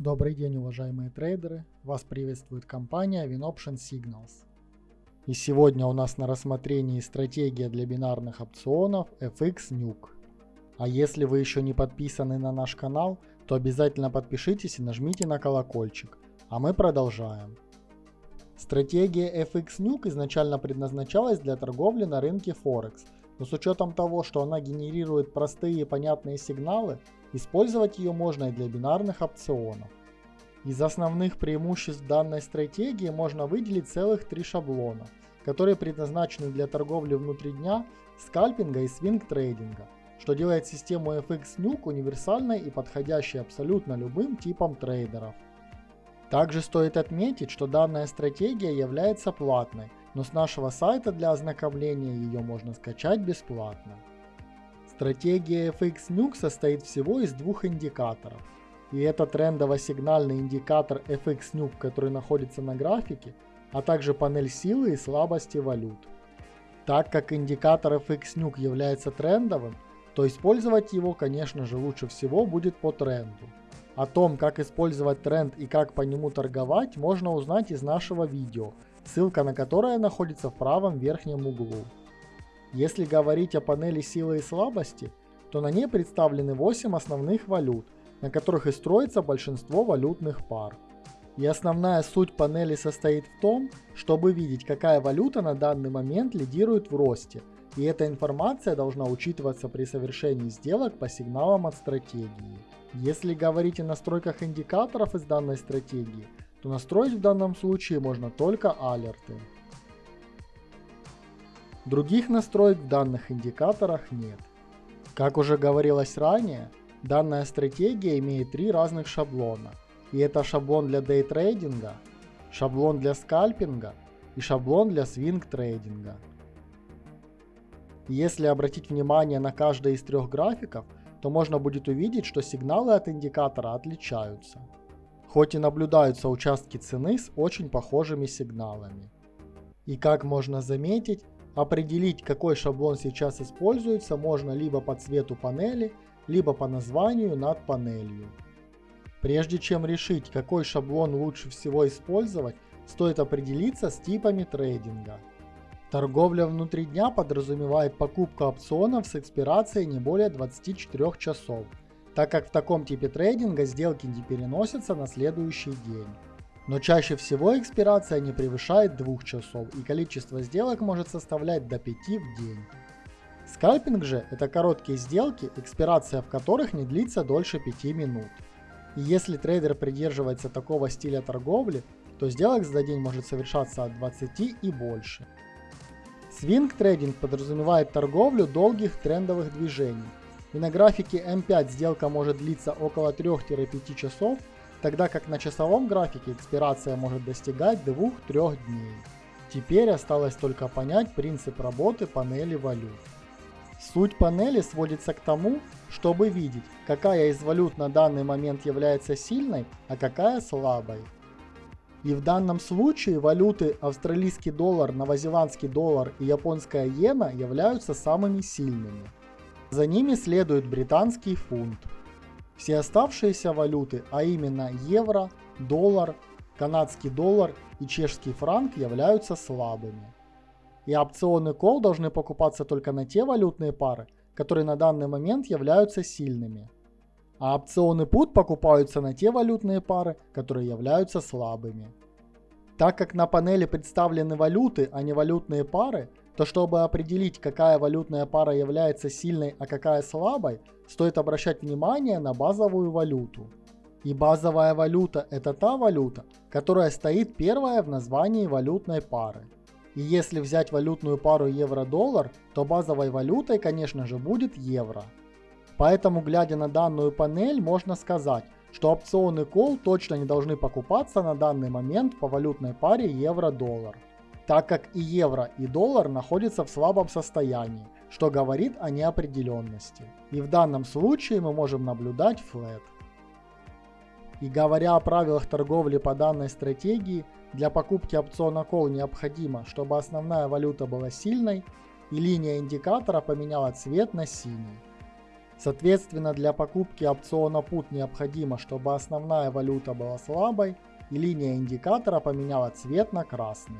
Добрый день, уважаемые трейдеры! Вас приветствует компания WinOption Signals. И сегодня у нас на рассмотрении стратегия для бинарных опционов FX Nuke. А если вы еще не подписаны на наш канал, то обязательно подпишитесь и нажмите на колокольчик. А мы продолжаем. Стратегия FX Nuke изначально предназначалась для торговли на рынке Форекс, но с учетом того, что она генерирует простые и понятные сигналы, Использовать ее можно и для бинарных опционов. Из основных преимуществ данной стратегии можно выделить целых три шаблона, которые предназначены для торговли внутри дня, скальпинга и свинг-трейдинга, что делает систему FX Nuke универсальной и подходящей абсолютно любым типам трейдеров. Также стоит отметить, что данная стратегия является платной, но с нашего сайта для ознакомления ее можно скачать бесплатно. Стратегия FX Nuke состоит всего из двух индикаторов. И это трендово-сигнальный индикатор FX который находится на графике, а также панель силы и слабости валют. Так как индикатор FX является трендовым, то использовать его, конечно же, лучше всего будет по тренду. О том, как использовать тренд и как по нему торговать, можно узнать из нашего видео, ссылка на которое находится в правом верхнем углу. Если говорить о панели силы и слабости, то на ней представлены 8 основных валют, на которых и строится большинство валютных пар. И основная суть панели состоит в том, чтобы видеть, какая валюта на данный момент лидирует в росте, и эта информация должна учитываться при совершении сделок по сигналам от стратегии. Если говорить о настройках индикаторов из данной стратегии, то настроить в данном случае можно только алерты. Других настроек в данных индикаторах нет. Как уже говорилось ранее, данная стратегия имеет три разных шаблона. И это шаблон для дейтрейдинга, шаблон для скальпинга и шаблон для свинг-трейдинга. Если обратить внимание на каждый из трех графиков, то можно будет увидеть, что сигналы от индикатора отличаются. Хоть и наблюдаются участки цены с очень похожими сигналами. И как можно заметить, Определить, какой шаблон сейчас используется, можно либо по цвету панели, либо по названию над панелью. Прежде чем решить, какой шаблон лучше всего использовать, стоит определиться с типами трейдинга. Торговля внутри дня подразумевает покупку опционов с экспирацией не более 24 часов, так как в таком типе трейдинга сделки не переносятся на следующий день но чаще всего экспирация не превышает 2 часов и количество сделок может составлять до 5 в день. Скальпинг же это короткие сделки, экспирация в которых не длится дольше 5 минут. И если трейдер придерживается такого стиля торговли, то сделок за день может совершаться от 20 и больше. Свинг трейдинг подразумевает торговлю долгих трендовых движений. И на графике М5 сделка может длиться около 3-5 часов, тогда как на часовом графике экспирация может достигать 2-3 дней. Теперь осталось только понять принцип работы панели валют. Суть панели сводится к тому, чтобы видеть, какая из валют на данный момент является сильной, а какая слабой. И в данном случае валюты австралийский доллар, новозеландский доллар и японская иена являются самыми сильными. За ними следует британский фунт. Все оставшиеся валюты, а именно евро, доллар, канадский доллар и чешский франк являются слабыми. И опционы call должны покупаться только на те валютные пары, которые на данный момент являются сильными. А опционы put покупаются на те валютные пары, которые являются слабыми. Так как на панели представлены валюты, а не валютные пары, то чтобы определить, какая валютная пара является сильной, а какая слабой, стоит обращать внимание на базовую валюту. И базовая валюта это та валюта, которая стоит первая в названии валютной пары. И если взять валютную пару евро-доллар, то базовой валютой, конечно же, будет евро. Поэтому, глядя на данную панель, можно сказать, что опционы call точно не должны покупаться на данный момент по валютной паре евро-доллар так как и евро, и доллар находятся в слабом состоянии, что говорит о неопределенности. И в данном случае мы можем наблюдать флет. И говоря о правилах торговли по данной стратегии, для покупки опциона call необходимо, чтобы основная валюта была сильной и линия индикатора поменяла цвет на синий. Соответственно, для покупки опциона PUT необходимо, чтобы основная валюта была слабой и линия индикатора поменяла цвет на красный.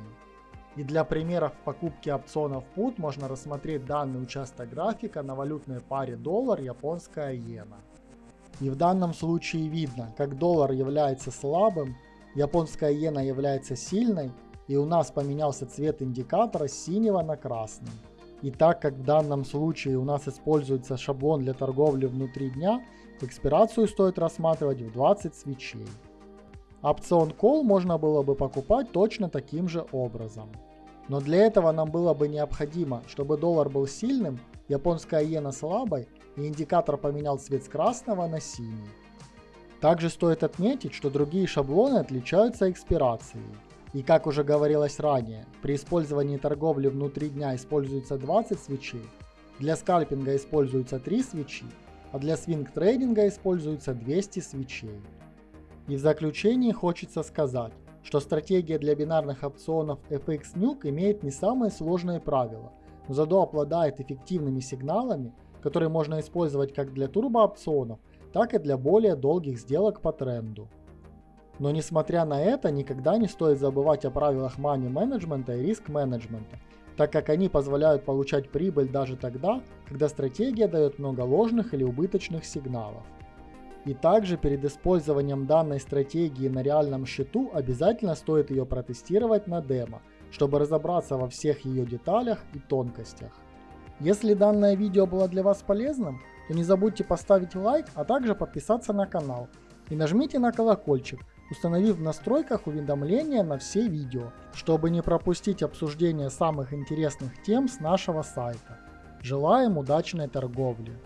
И для примеров покупки опционов PUT можно рассмотреть данный участок графика на валютной паре доллар-японская иена. И в данном случае видно, как доллар является слабым, японская иена является сильной, и у нас поменялся цвет индикатора с синего на красный. И так как в данном случае у нас используется шаблон для торговли внутри дня, экспирацию стоит рассматривать в 20 свечей. Опцион Call можно было бы покупать точно таким же образом. Но для этого нам было бы необходимо, чтобы доллар был сильным, японская иена слабой и индикатор поменял цвет с красного на синий. Также стоит отметить, что другие шаблоны отличаются экспирацией. И как уже говорилось ранее, при использовании торговли внутри дня используется 20 свечей, для скальпинга используется 3 свечи, а для свинг трейдинга используется 200 свечей. И в заключении хочется сказать, что стратегия для бинарных опционов FX Nuke имеет не самые сложные правила, но зато обладает эффективными сигналами, которые можно использовать как для турбоопционов, так и для более долгих сделок по тренду. Но несмотря на это, никогда не стоит забывать о правилах money менеджмента и риск менеджмента, так как они позволяют получать прибыль даже тогда, когда стратегия дает много ложных или убыточных сигналов. И также перед использованием данной стратегии на реальном счету обязательно стоит ее протестировать на демо, чтобы разобраться во всех ее деталях и тонкостях. Если данное видео было для вас полезным, то не забудьте поставить лайк, а также подписаться на канал. И нажмите на колокольчик, установив в настройках уведомления на все видео, чтобы не пропустить обсуждение самых интересных тем с нашего сайта. Желаем удачной торговли!